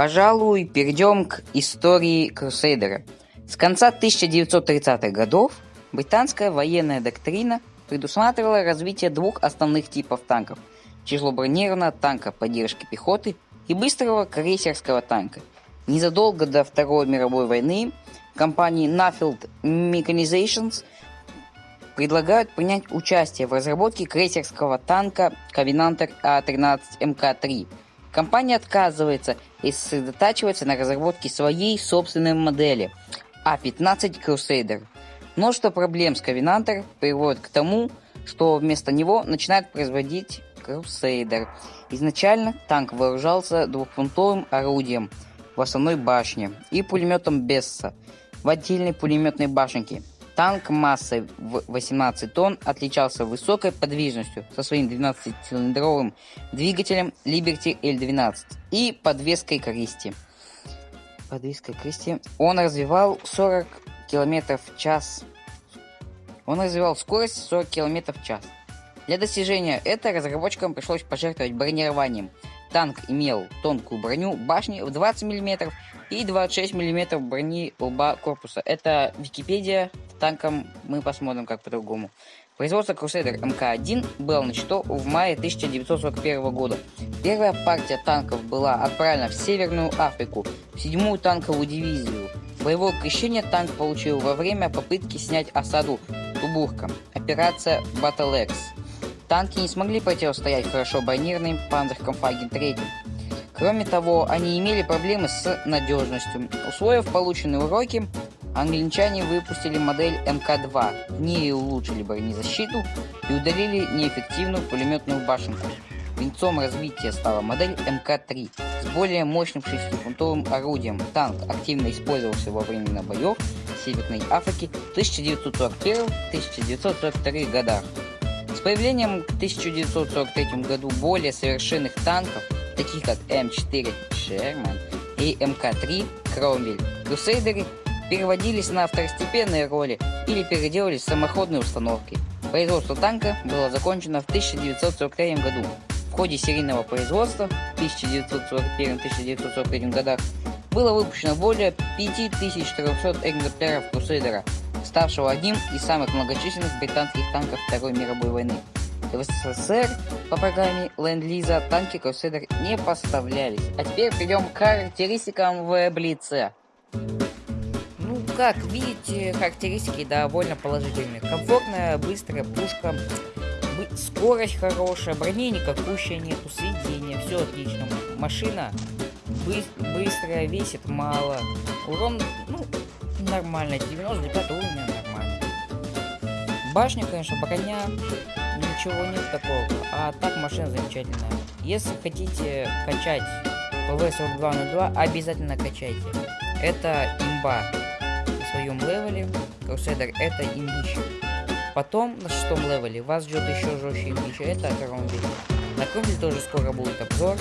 Пожалуй, перейдем к истории Крусейдера. С конца 1930-х годов британская военная доктрина предусматривала развитие двух основных типов танков – тяжелобронированного танка поддержки пехоты и быстрого крейсерского танка. Незадолго до Второй мировой войны компании Nuffield Mechanizations предлагают принять участие в разработке крейсерского танка Covenanter А-13 МК-3. Компания отказывается и сосредотачивается на разработке своей собственной модели А-15 Crusader. Множество проблем с Covenanter приводит к тому, что вместо него начинают производить Crusader. Изначально танк вооружался двухфунтовым орудием в основной башне и пулеметом Бесса в отдельной пулеметной башенке. Танк массой в 18 тонн отличался высокой подвижностью со своим 12-цилиндровым двигателем Liberty L12 и подвеской Кристи. Подвеской Кристи. Он развивал 40 км в час. Он развивал скорость 40 км в час. Для достижения этого разработчикам пришлось пожертвовать бронированием. Танк имел тонкую броню башни в 20 мм и 26 мм брони лба корпуса. Это Википедия танком мы посмотрим как по-другому. Производство Crusader МК-1 было начато в мае 1941 года. Первая партия танков была отправлена в Северную Африку, в седьмую танковую дивизию. Боевое крещение танк получил во время попытки снять осаду Тубурка. Операция Battle X. Танки не смогли противостоять хорошо бронированным Панзеркомфаген 3. Кроме того, они имели проблемы с надежностью. Усвоив полученные уроки, Англичане выпустили модель МК-2, в ней улучшили бронезащиту и удалили неэффективную пулеметную башенку. Венцом развития стала модель МК-3 с более мощным 6-фунтовым орудием. Танк активно использовался во время боев в Северной Африке в 1941-1942 годах. С появлением в 1943 году более совершенных танков, таких как М4 Шерман и МК-3 Кромвель, крусейдеры переводились на второстепенные роли или переделались в самоходные установки. Производство танка было закончено в 1943 году. В ходе серийного производства в 1941-1943 годах было выпущено более 5400 экземпляров Крусейдера, ставшего одним из самых многочисленных британских танков Второй мировой войны. В СССР по программе Ленд-Лиза танки Crusader не поставлялись. А теперь перейдем к характеристикам в Блице как видите, характеристики довольно положительные. Комфортная, быстрая пушка, скорость хорошая, брони никакущая нету, сведения, все отлично. Машина бы быстрая, весит мало. Урон, ну, нормально, 95 уровня нормально. Башня, конечно, броня, ничего нет такого. А так машина замечательная. Если хотите качать FV4202, обязательно качайте. Это имба своем левеле Crusader это имбища. Потом на шестом левеле вас ждет еще жестче имбища, это Кромвель. На Кромвель тоже скоро будет обзор,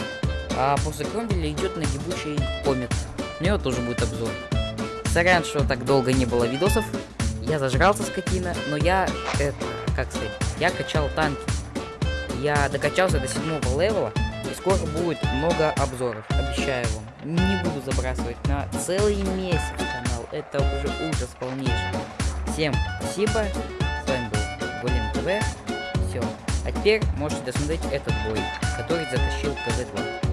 а после Кромвеля идет нагибучий Комет. У него тоже будет обзор. Сорян, что так долго не было видосов. Я зажрался скотина, но я, это, как сказать, я качал танки. Я докачался до седьмого левела, и скоро будет много обзоров, обещаю вам. Не буду забрасывать на целый месяц это уже ужас полнейший. Всем спасибо, с вами был Голем ТВ, все. А теперь можете досмотреть этот бой, который затащил КЗ-2.